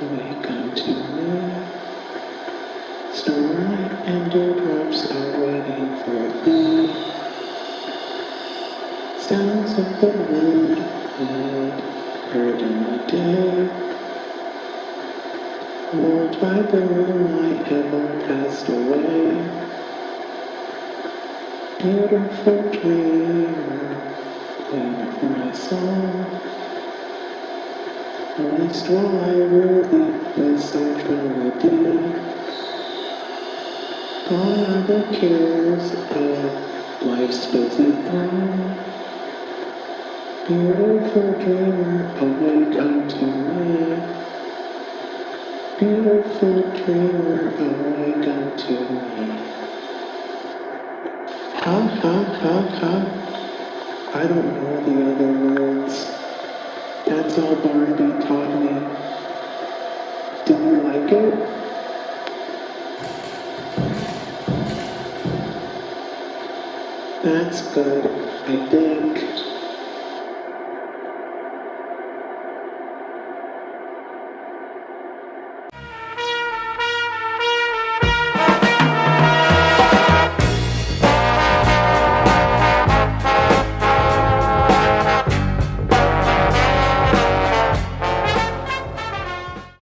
Welcome to me. Starlight and dewdrops are waiting for thee. Sounds of the wind, wind heard in the day. Lulled by the moonlight, heaven passed away. Beautiful dream, land of my soul song. Least while I really was tranquility. All the cares of life's busy throng. Beautiful dreamer, awake unto me. Beautiful dreamer, awake unto me. Ha ha ha ha. I don't know the other words. That's all Barnaby taught me. Do you like it? That's good, I think.